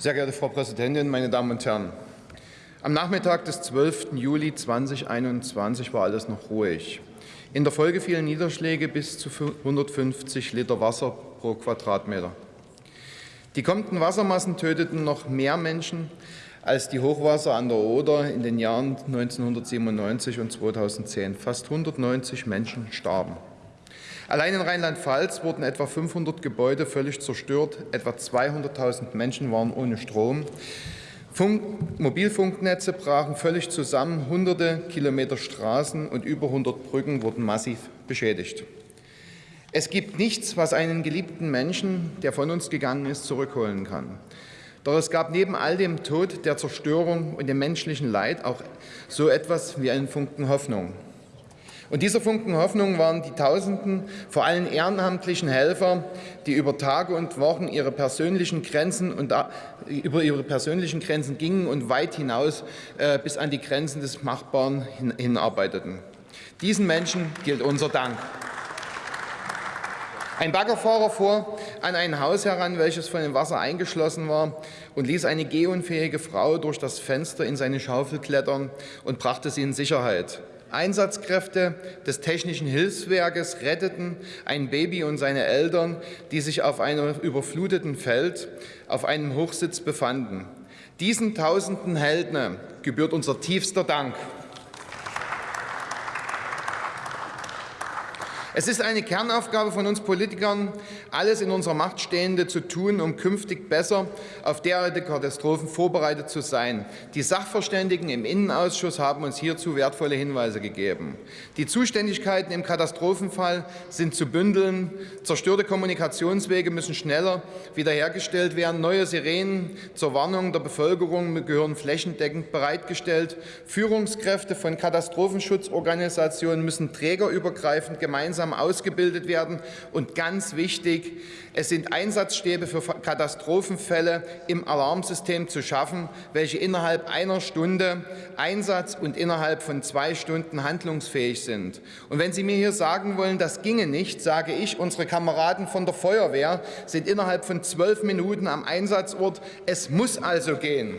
Sehr geehrte Frau Präsidentin, meine Damen und Herren! Am Nachmittag des 12. Juli 2021 war alles noch ruhig. In der Folge fielen Niederschläge bis zu 150 Liter Wasser pro Quadratmeter. Die kommenden Wassermassen töteten noch mehr Menschen als die Hochwasser an der Oder in den Jahren 1997 und 2010. Fast 190 Menschen starben. Allein in Rheinland-Pfalz wurden etwa 500 Gebäude völlig zerstört, etwa 200.000 Menschen waren ohne Strom. Funk Mobilfunknetze brachen völlig zusammen, hunderte Kilometer Straßen und über 100 Brücken wurden massiv beschädigt. Es gibt nichts, was einen geliebten Menschen, der von uns gegangen ist, zurückholen kann. Doch es gab neben all dem Tod, der Zerstörung und dem menschlichen Leid auch so etwas wie einen Funken Hoffnung. Und dieser Funken Hoffnung waren die Tausenden, vor allem ehrenamtlichen Helfer, die über Tage und Wochen ihre persönlichen Grenzen und über ihre persönlichen Grenzen gingen und weit hinaus äh, bis an die Grenzen des Machbaren hinarbeiteten. Diesen Menschen gilt unser Dank. Ein Baggerfahrer fuhr an ein Haus heran, welches von dem Wasser eingeschlossen war, und ließ eine gehunfähige Frau durch das Fenster in seine Schaufel klettern und brachte sie in Sicherheit. Einsatzkräfte des Technischen Hilfswerkes retteten ein Baby und seine Eltern, die sich auf einem überfluteten Feld auf einem Hochsitz befanden. Diesen tausenden Helden gebührt unser tiefster Dank. Es ist eine Kernaufgabe von uns Politikern, alles in unserer Macht Stehende zu tun, um künftig besser auf derartige Katastrophen vorbereitet zu sein. Die Sachverständigen im Innenausschuss haben uns hierzu wertvolle Hinweise gegeben. Die Zuständigkeiten im Katastrophenfall sind zu bündeln. Zerstörte Kommunikationswege müssen schneller wiederhergestellt werden. Neue Sirenen zur Warnung der Bevölkerung gehören flächendeckend bereitgestellt. Führungskräfte von Katastrophenschutzorganisationen müssen trägerübergreifend gemeinsam gemeinsam ausgebildet werden. Und ganz wichtig, es sind Einsatzstäbe für Katastrophenfälle im Alarmsystem zu schaffen, welche innerhalb einer Stunde Einsatz und innerhalb von zwei Stunden handlungsfähig sind. Und wenn Sie mir hier sagen wollen, das ginge nicht, sage ich, unsere Kameraden von der Feuerwehr sind innerhalb von zwölf Minuten am Einsatzort. Es muss also gehen.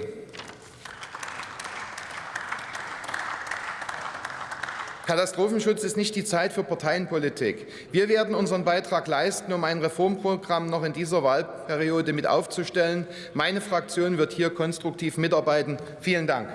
Katastrophenschutz ist nicht die Zeit für Parteienpolitik. Wir werden unseren Beitrag leisten, um ein Reformprogramm noch in dieser Wahlperiode mit aufzustellen. Meine Fraktion wird hier konstruktiv mitarbeiten. Vielen Dank.